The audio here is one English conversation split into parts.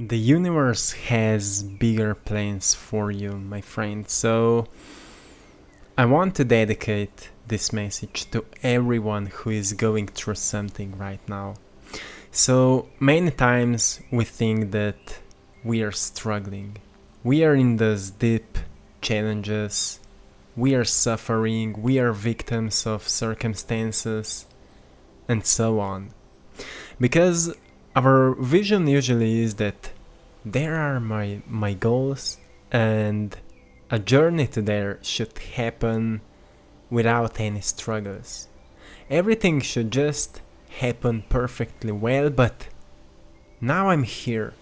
The universe has bigger plans for you, my friend. So I want to dedicate this message to everyone who is going through something right now. So many times we think that we are struggling. We are in those deep challenges. We are suffering. We are victims of circumstances and so on. Because our vision usually is that there are my my goals and a journey to there should happen without any struggles. Everything should just happen perfectly well, but now I'm here.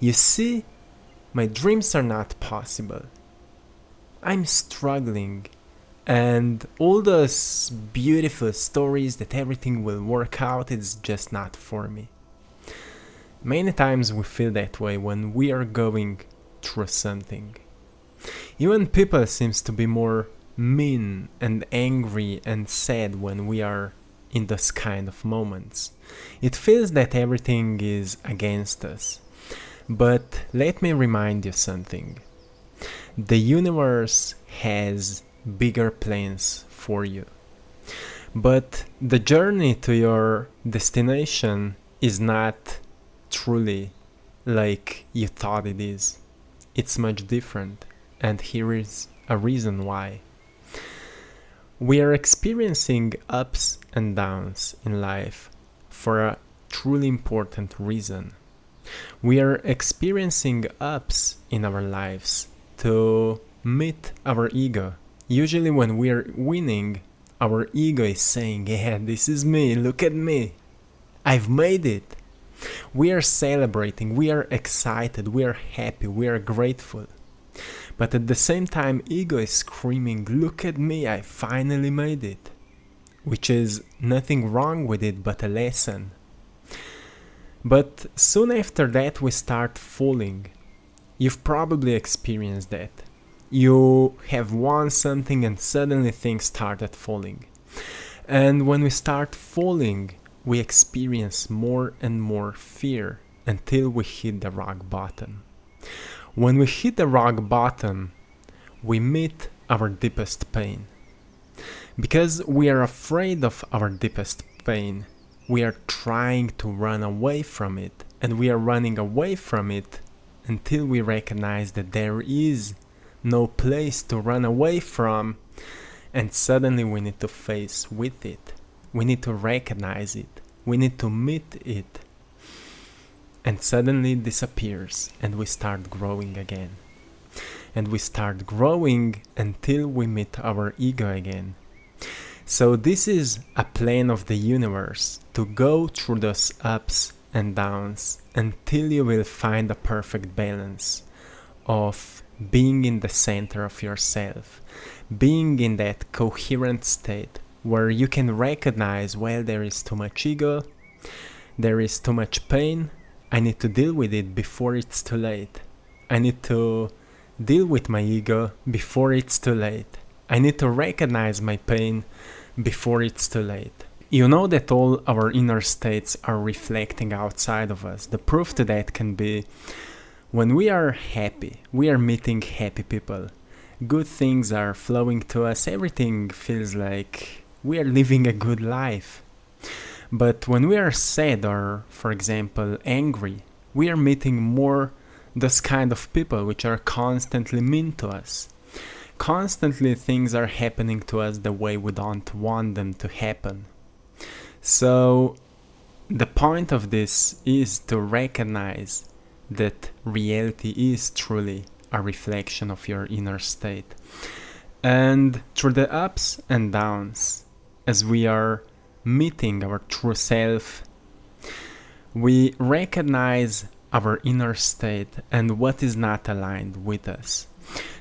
You see, my dreams are not possible. I'm struggling and all those beautiful stories that everything will work out is just not for me. Many times we feel that way when we are going through something. Even people seems to be more mean and angry and sad when we are in those kind of moments. It feels that everything is against us. But let me remind you something. The universe has bigger plans for you. But the journey to your destination is not truly like you thought it is. It's much different, and here is a reason why. We are experiencing ups and downs in life for a truly important reason. We are experiencing ups in our lives to meet our ego. Usually, when we are winning, our ego is saying, Yeah, this is me, look at me, I've made it. We are celebrating, we are excited, we are happy, we are grateful. But at the same time, ego is screaming, Look at me, I finally made it. Which is nothing wrong with it but a lesson. But soon after that, we start falling. You've probably experienced that. You have won something and suddenly things started falling. And when we start falling, we experience more and more fear until we hit the rock bottom. When we hit the rock bottom, we meet our deepest pain. Because we are afraid of our deepest pain, we are trying to run away from it, and we are running away from it until we recognize that there is no place to run away from, and suddenly we need to face with it. We need to recognize it. We need to meet it. And suddenly it disappears and we start growing again. And we start growing until we meet our ego again. So this is a plan of the universe to go through those ups and downs until you will find a perfect balance of being in the center of yourself, being in that coherent state where you can recognize well there is too much ego there is too much pain. I need to deal with it before it's too late. I need to deal with my ego before it's too late. I need to recognize my pain before it's too late. You know that all our inner states are reflecting outside of us. The proof to that can be when we are happy we are meeting happy people. Good things are flowing to us. Everything feels like we are living a good life. But when we are sad or, for example, angry, we are meeting more those kind of people which are constantly mean to us. Constantly things are happening to us the way we don't want them to happen. So the point of this is to recognize that reality is truly a reflection of your inner state. And through the ups and downs, as we are meeting our true self, we recognize our inner state and what is not aligned with us.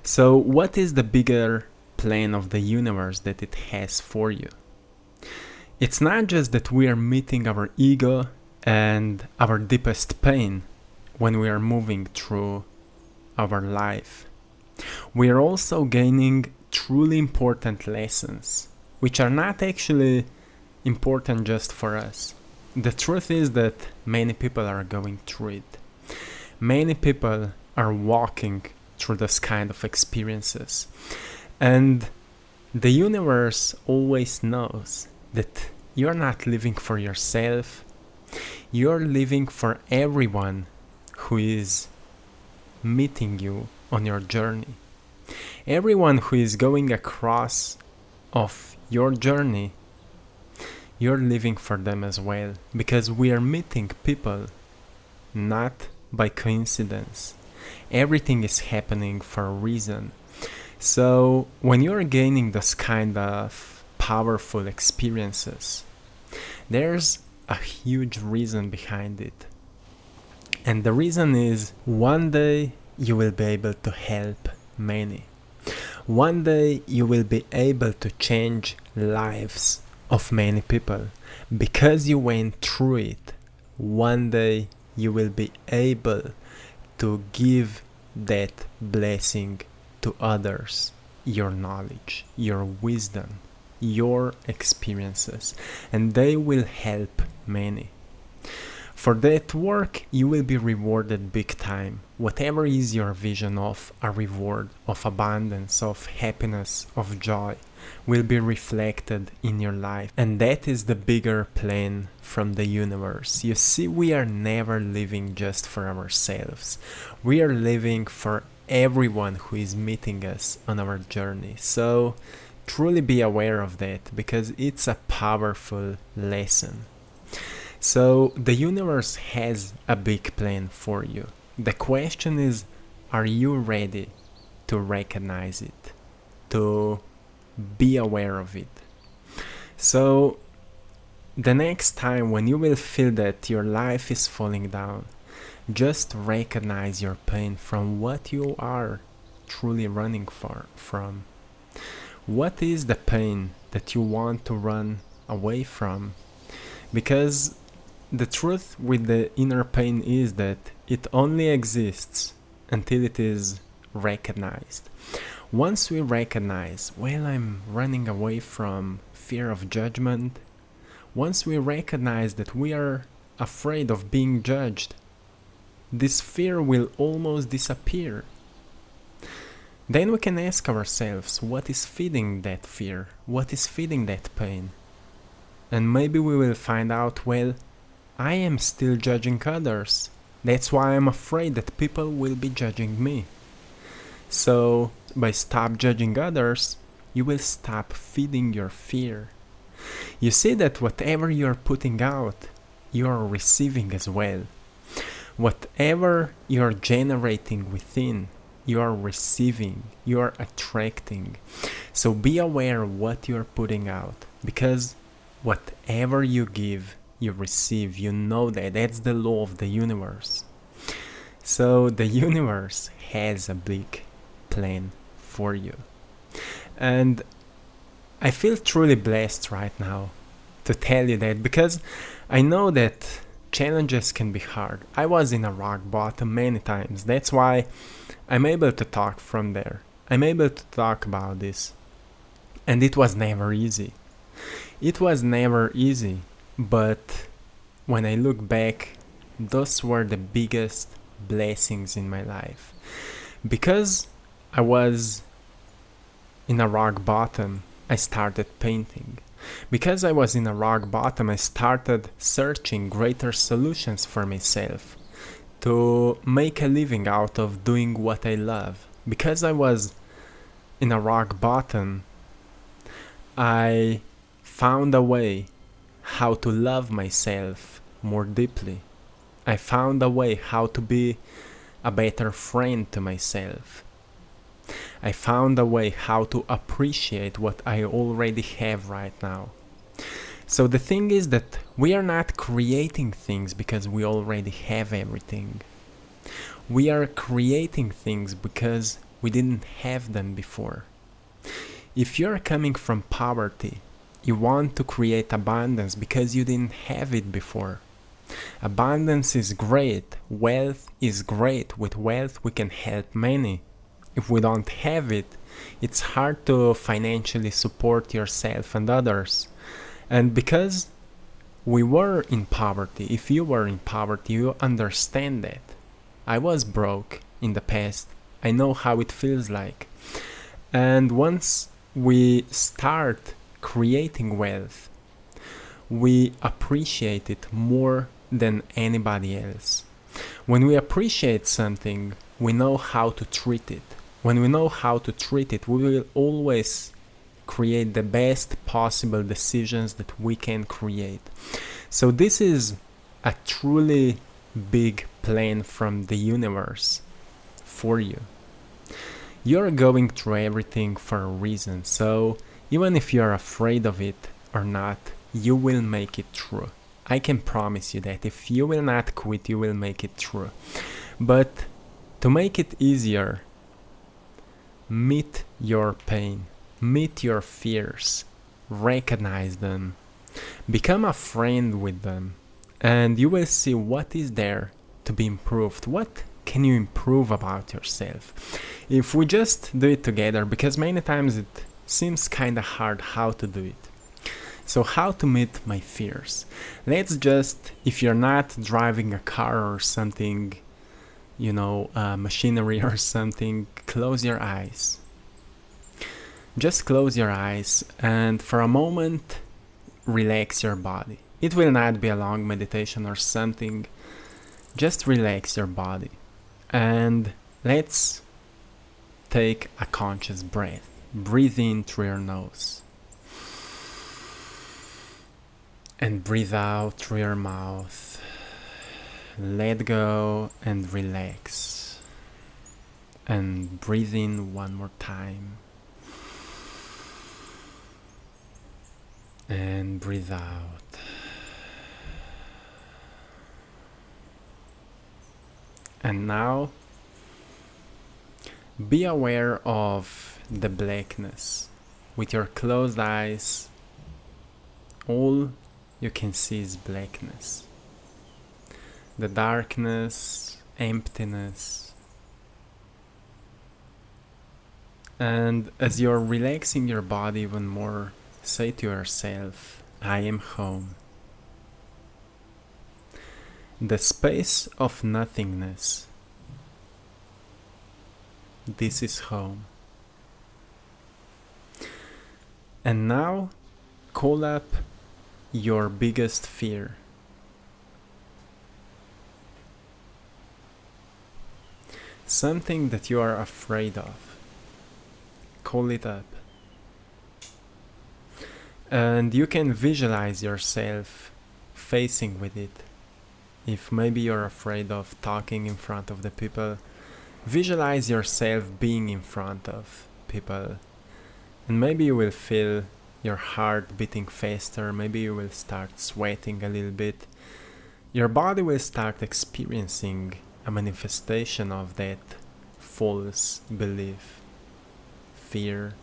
So, what is the bigger plan of the universe that it has for you? It's not just that we are meeting our ego and our deepest pain when we are moving through our life. We are also gaining truly important lessons which are not actually important just for us. The truth is that many people are going through it. Many people are walking through this kind of experiences. And the universe always knows that you're not living for yourself, you're living for everyone who is meeting you on your journey. Everyone who is going across of your journey, you're living for them as well because we are meeting people not by coincidence. Everything is happening for a reason. So when you're gaining this kind of powerful experiences, there's a huge reason behind it. And the reason is one day you will be able to help many. One day you will be able to change lives of many people because you went through it. One day you will be able to give that blessing to others your knowledge, your wisdom, your experiences, and they will help many. For that work, you will be rewarded big time. Whatever is your vision of a reward, of abundance, of happiness, of joy, will be reflected in your life. And that is the bigger plan from the universe. You see, we are never living just for ourselves. We are living for everyone who is meeting us on our journey. So, truly be aware of that because it's a powerful lesson. So the universe has a big plan for you. The question is, are you ready to recognize it, to be aware of it? So the next time when you will feel that your life is falling down, just recognize your pain from what you are truly running for from. What is the pain that you want to run away from? Because the truth with the inner pain is that it only exists until it is recognized. Once we recognize, well, I'm running away from fear of judgment, once we recognize that we are afraid of being judged, this fear will almost disappear. Then we can ask ourselves what is feeding that fear, what is feeding that pain. And maybe we will find out, well, I am still judging others. That's why I'm afraid that people will be judging me. So, by stop judging others, you will stop feeding your fear. You see that whatever you're putting out, you're receiving as well. Whatever you're generating within, you're receiving, you're attracting. So be aware of what you're putting out because whatever you give, you receive. You know that. That's the law of the universe. So the universe has a big plan for you. And I feel truly blessed right now to tell you that because I know that challenges can be hard. I was in a rock bottom many times. That's why I'm able to talk from there. I'm able to talk about this. And it was never easy. It was never easy but when I look back, those were the biggest blessings in my life. Because I was in a rock bottom, I started painting. Because I was in a rock bottom, I started searching greater solutions for myself to make a living out of doing what I love. Because I was in a rock bottom, I found a way how to love myself more deeply. I found a way how to be a better friend to myself. I found a way how to appreciate what I already have right now. So the thing is that we are not creating things because we already have everything. We are creating things because we didn't have them before. If you're coming from poverty, you want to create abundance because you didn't have it before. Abundance is great, wealth is great. With wealth, we can help many. If we don't have it, it's hard to financially support yourself and others. And because we were in poverty, if you were in poverty, you understand that. I was broke in the past. I know how it feels like. And once we start creating wealth, we appreciate it more than anybody else. When we appreciate something, we know how to treat it. When we know how to treat it, we will always create the best possible decisions that we can create. So, this is a truly big plan from the universe for you. You're going through everything for a reason, so even if you're afraid of it or not, you will make it through. I can promise you that if you will not quit, you will make it through. But to make it easier, meet your pain, meet your fears, recognize them, become a friend with them, and you will see what is there to be improved. What can you improve about yourself? If we just do it together, because many times it seems kind of hard how to do it. So, how to meet my fears? Let's just, if you're not driving a car or something, you know, uh, machinery or something, close your eyes. Just close your eyes and for a moment relax your body. It will not be a long meditation or something. Just relax your body. And let's take a conscious breath. Breathe in through your nose and breathe out through your mouth. Let go and relax. And breathe in one more time. And breathe out. And now be aware of the blackness. With your closed eyes, all you can see is blackness. The darkness, emptiness. And as you're relaxing your body even more, say to yourself, I am home. The space of nothingness. This is home. And now call up your biggest fear? Something that you are afraid of. Call it up. And you can visualize yourself facing with it. If maybe you're afraid of talking in front of the people, visualize yourself being in front of people. And maybe you will feel your heart beating faster, maybe you will start sweating a little bit. Your body will start experiencing a manifestation of that false belief, fear.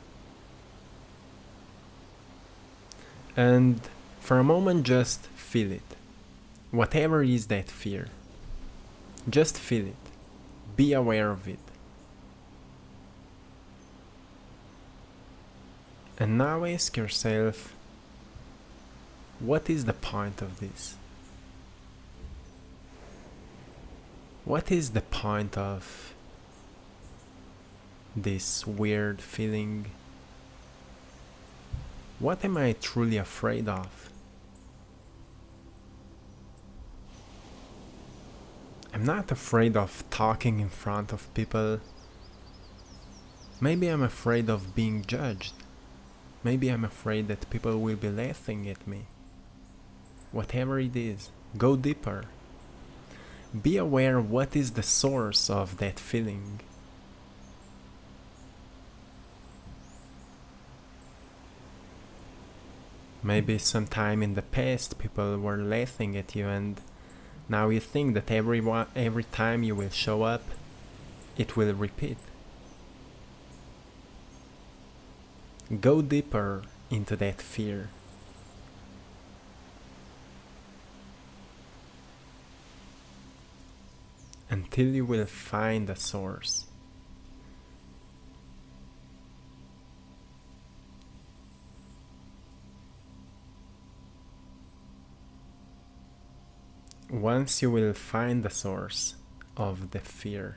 And for a moment, just feel it. Whatever is that fear, just feel it. Be aware of it. And now ask yourself what is the point of this? What is the point of this weird feeling? What am I truly afraid of? I'm not afraid of talking in front of people. Maybe I'm afraid of being judged. Maybe I'm afraid that people will be laughing at me. Whatever it is, go deeper. Be aware what is the source of that feeling. Maybe sometime in the past people were laughing at you and now you think that every, every time you will show up, it will repeat. Go deeper into that fear. Until you will find the source. Once you will find the source, of the fear.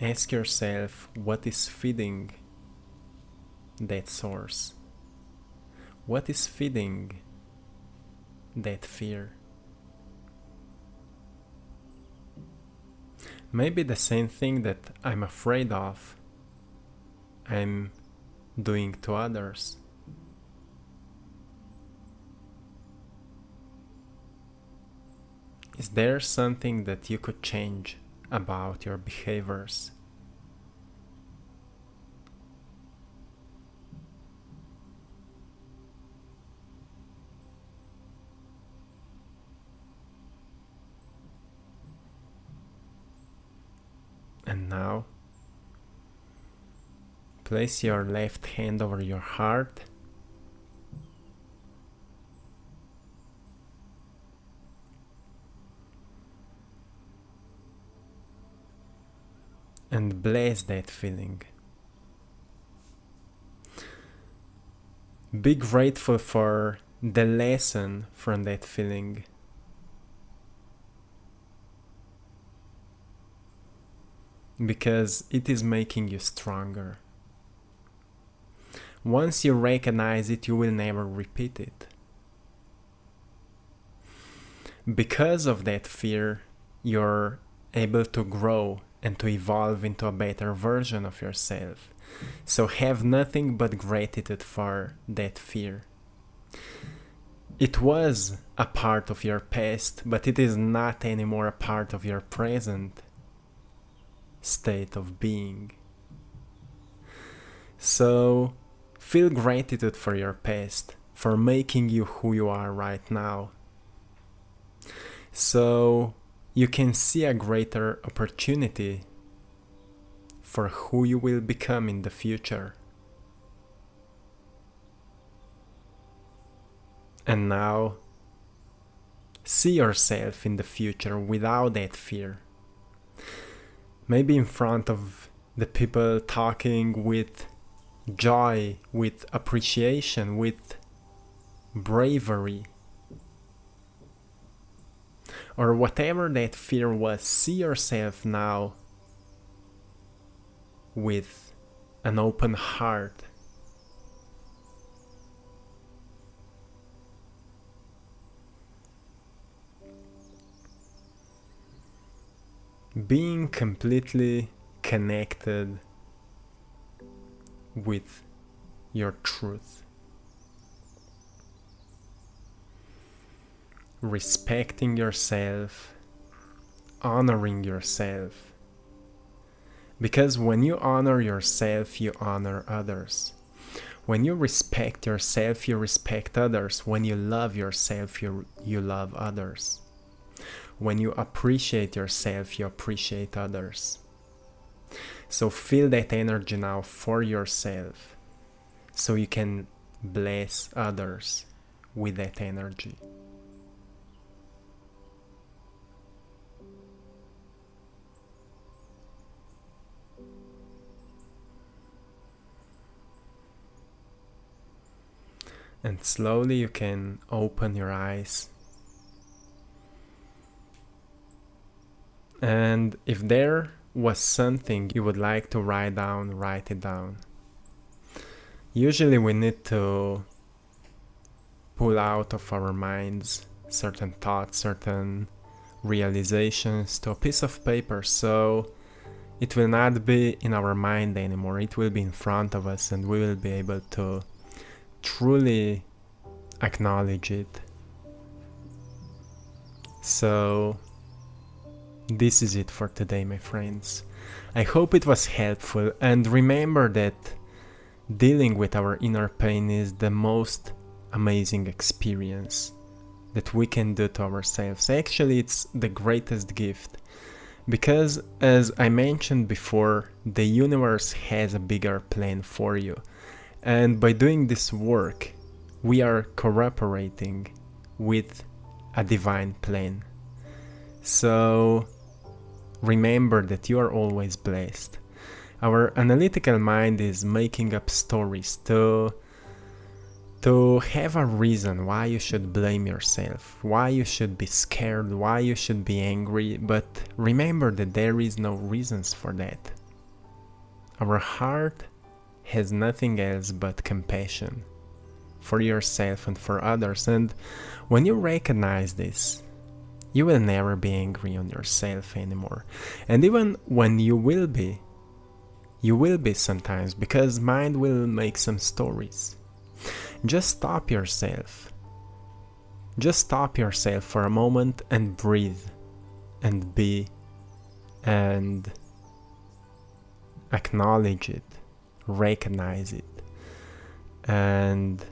Ask yourself what is feeding that source. What is feeding that fear? Maybe the same thing that I'm afraid of, I'm doing to others. Is there something that you could change about your behaviors? And now, place your left hand over your heart. And bless that feeling. Be grateful for the lesson from that feeling. because it is making you stronger. Once you recognize it, you will never repeat it. Because of that fear, you're able to grow and to evolve into a better version of yourself. So have nothing but gratitude for that fear. It was a part of your past, but it is not anymore a part of your present state of being. So feel gratitude for your past, for making you who you are right now. So you can see a greater opportunity for who you will become in the future. And now, see yourself in the future without that fear maybe in front of the people talking with joy, with appreciation, with bravery. Or whatever that fear was, see yourself now with an open heart being completely connected with your truth. Respecting yourself, honoring yourself. Because when you honor yourself, you honor others. When you respect yourself, you respect others. When you love yourself, you, you love others. When you appreciate yourself, you appreciate others. So feel that energy now for yourself so you can bless others with that energy. And slowly you can open your eyes. And if there was something you would like to write down, write it down. Usually we need to pull out of our minds certain thoughts, certain realizations to a piece of paper. So it will not be in our mind anymore, it will be in front of us and we will be able to truly acknowledge it. So this is it for today, my friends. I hope it was helpful and remember that dealing with our inner pain is the most amazing experience that we can do to ourselves. Actually, it's the greatest gift because, as I mentioned before, the universe has a bigger plan for you. And by doing this work, we are cooperating with a divine plan. So, Remember that you are always blessed. Our analytical mind is making up stories to to have a reason why you should blame yourself, why you should be scared, why you should be angry, but remember that there is no reasons for that. Our heart has nothing else but compassion for yourself and for others, and when you recognize this, you will never be angry on yourself anymore. And even when you will be, you will be sometimes because mind will make some stories just stop yourself. Just stop yourself for a moment and breathe and be and acknowledge it, recognize it, and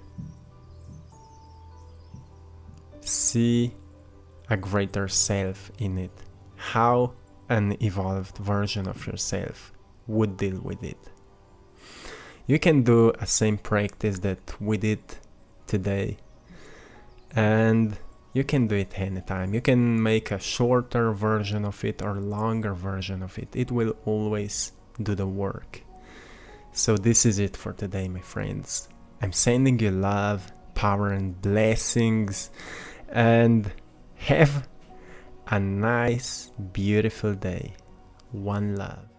see a greater self in it. How an evolved version of yourself would deal with it. You can do a same practice that we did today and you can do it anytime. You can make a shorter version of it or longer version of it. It will always do the work. So this is it for today, my friends. I'm sending you love, power and blessings and have a nice, beautiful day. One love.